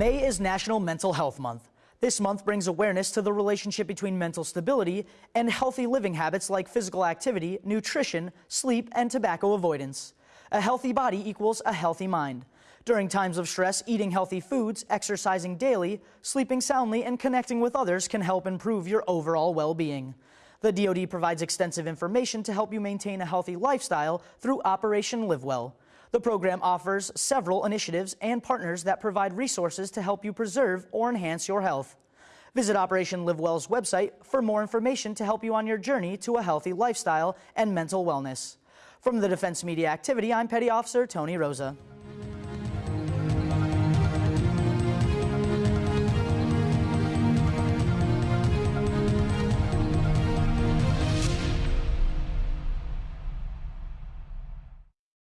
May is National Mental Health Month. This month brings awareness to the relationship between mental stability and healthy living habits like physical activity, nutrition, sleep, and tobacco avoidance. A healthy body equals a healthy mind. During times of stress, eating healthy foods, exercising daily, sleeping soundly, and connecting with others can help improve your overall well-being. The DoD provides extensive information to help you maintain a healthy lifestyle through Operation Live Well. The program offers several initiatives and partners that provide resources to help you preserve or enhance your health. Visit Operation Live Well's website for more information to help you on your journey to a healthy lifestyle and mental wellness. From the Defense Media Activity, I'm Petty Officer Tony Rosa.